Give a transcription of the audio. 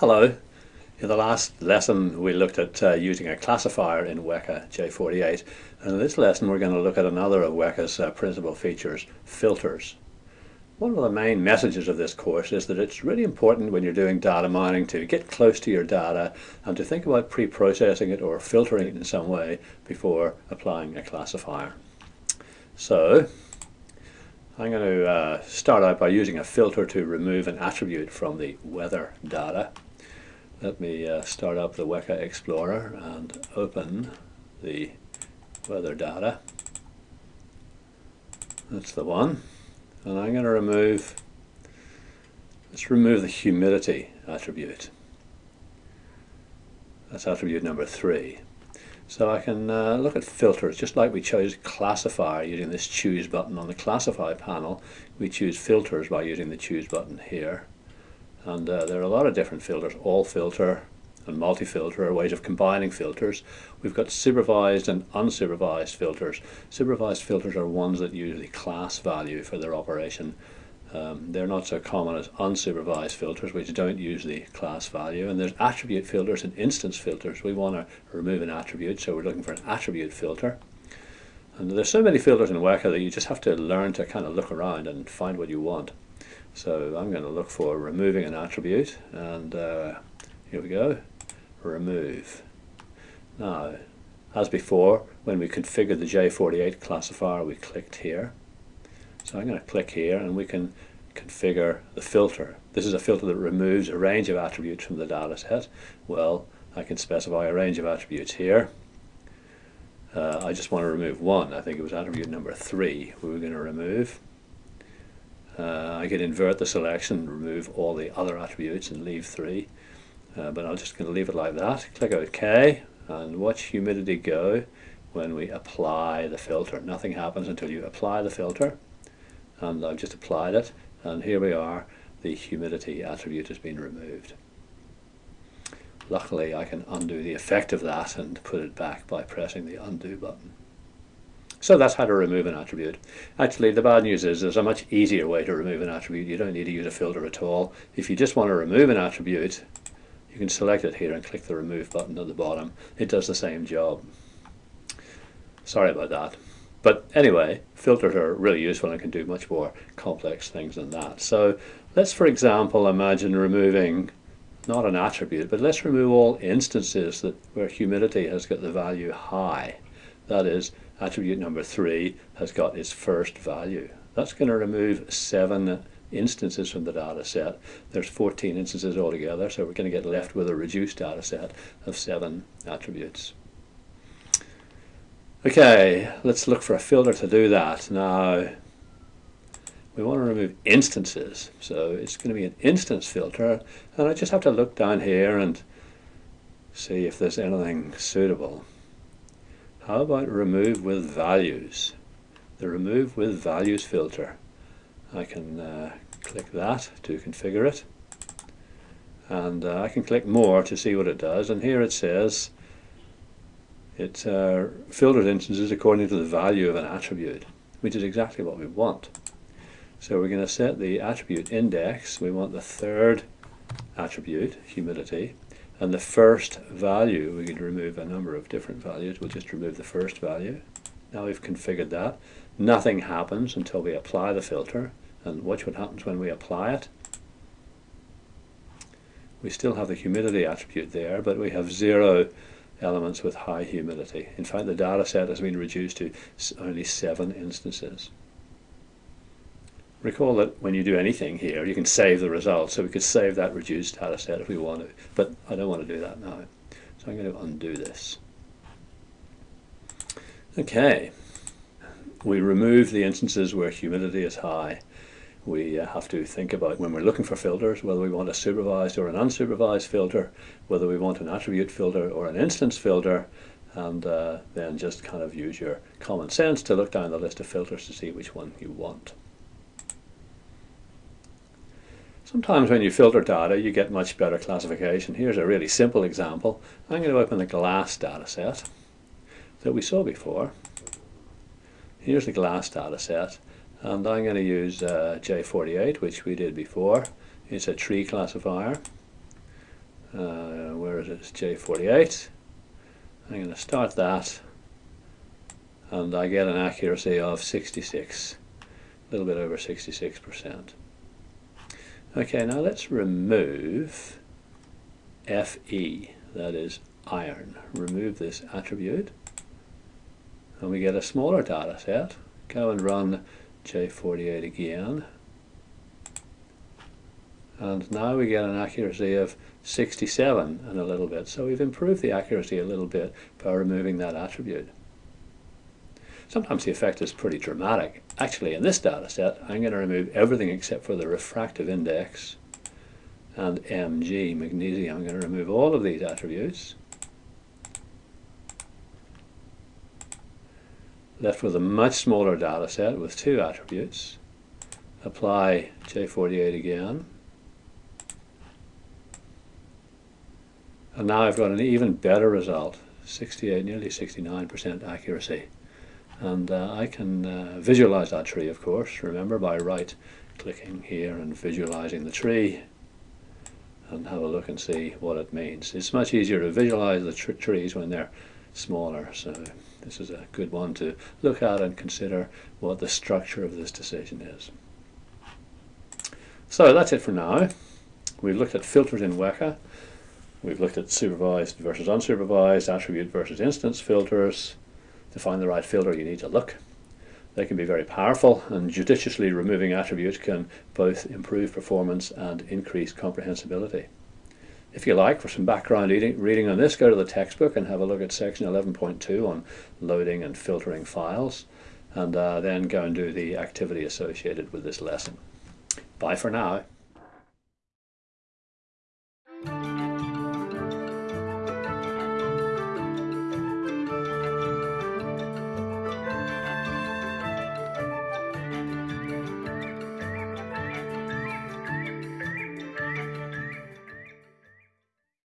Hello. In the last lesson we looked at uh, using a classifier in Weka J48 and in this lesson we're going to look at another of Weka's uh, principal features, filters. One of the main messages of this course is that it's really important when you're doing data mining to get close to your data and to think about pre-processing it or filtering it in some way before applying a classifier. So I'm going to uh, start out by using a filter to remove an attribute from the weather data. Let me uh, start up the Weka Explorer and open the weather data. That's the one. And I'm going to remove, let's remove the humidity attribute. That's attribute number three. So I can uh, look at filters, just like we chose classifier using this choose button on the classify panel, we choose filters by using the choose button here and uh, there are a lot of different filters all filter and multi-filter are ways of combining filters. We've got supervised and unsupervised filters. Supervised filters are ones that use the class value for their operation. Um, they're not so common as unsupervised filters which don't use the class value. And there's attribute filters and instance filters. We want to remove an attribute so we're looking for an attribute filter. And there's so many filters in Weka that you just have to learn to kind of look around and find what you want so I'm going to look for removing an attribute and uh, here we go, remove. Now, as before, when we configured the J48 classifier, we clicked here. So I'm going to click here and we can configure the filter. This is a filter that removes a range of attributes from the data set. Well, I can specify a range of attributes here. Uh, I just want to remove one. I think it was attribute number three we were going to remove. Uh, I can invert the selection, remove all the other attributes and leave three. Uh, but I'm just going to leave it like that. Click OK and watch humidity go when we apply the filter. Nothing happens until you apply the filter. And I've just applied it. And here we are. The humidity attribute has been removed. Luckily, I can undo the effect of that and put it back by pressing the undo button. So that's how to remove an attribute. Actually, the bad news is there's a much easier way to remove an attribute. You don't need to use a filter at all. If you just want to remove an attribute, you can select it here and click the remove button at the bottom. It does the same job. Sorry about that. But anyway, filters are really useful and can do much more complex things than that. So let's, for example, imagine removing not an attribute, but let's remove all instances that where humidity has got the value high. That is, attribute number 3 has got its first value. That's going to remove 7 instances from the data set. There's 14 instances altogether, so we're going to get left with a reduced data set of 7 attributes. Okay, let's look for a filter to do that. Now, we want to remove instances, so it's going to be an instance filter, and I just have to look down here and see if there's anything suitable. How about remove with values? The remove with values filter. I can uh, click that to configure it and uh, I can click more to see what it does and here it says it uh, filters instances according to the value of an attribute which is exactly what we want. So we're going to set the attribute index, we want the third attribute, humidity, and the first value, we can remove a number of different values. We'll just remove the first value. Now we've configured that. Nothing happens until we apply the filter. And watch what happens when we apply it. We still have the humidity attribute there, but we have zero elements with high humidity. In fact, the data set has been reduced to only seven instances. Recall that when you do anything here, you can save the result. So we could save that reduced data set if we want to, but I don't want to do that now. So I'm going to undo this. Okay, we remove the instances where humidity is high. We uh, have to think about when we're looking for filters, whether we want a supervised or an unsupervised filter, whether we want an attribute filter or an instance filter, and uh, then just kind of use your common sense to look down the list of filters to see which one you want. Sometimes when you filter data, you get much better classification. Here's a really simple example. I'm going to open the glass data set that we saw before. Here's the glass data set, and I'm going to use uh, J48, which we did before. It's a tree classifier. uh, where is it? It's J48. I'm going to start that and I get an accuracy of 66, a little bit over 66%. Okay, now let's remove Fe, that is iron. Remove this attribute and we get a smaller data set. Go and run J48 again and now we get an accuracy of 67 and a little bit. So we've improved the accuracy a little bit by removing that attribute. Sometimes the effect is pretty dramatic. Actually, in this data set, I'm going to remove everything except for the refractive index and Mg, magnesium. I'm going to remove all of these attributes. Left with a much smaller data set with two attributes. Apply J48 again. And now I've got an even better result, 68, nearly 69% accuracy. And uh, I can uh, visualize that tree, of course, remember, by right clicking here and visualizing the tree and have a look and see what it means. It's much easier to visualize the tr trees when they're smaller, so this is a good one to look at and consider what the structure of this decision is. So that's it for now. We've looked at filters in Weka. We've looked at supervised versus unsupervised, attribute versus instance filters. To find the right filter you need to look. They can be very powerful and judiciously removing attributes can both improve performance and increase comprehensibility. If you like, for some background reading on this, go to the textbook and have a look at section 11.2 on loading and filtering files, and uh, then go and do the activity associated with this lesson. Bye for now.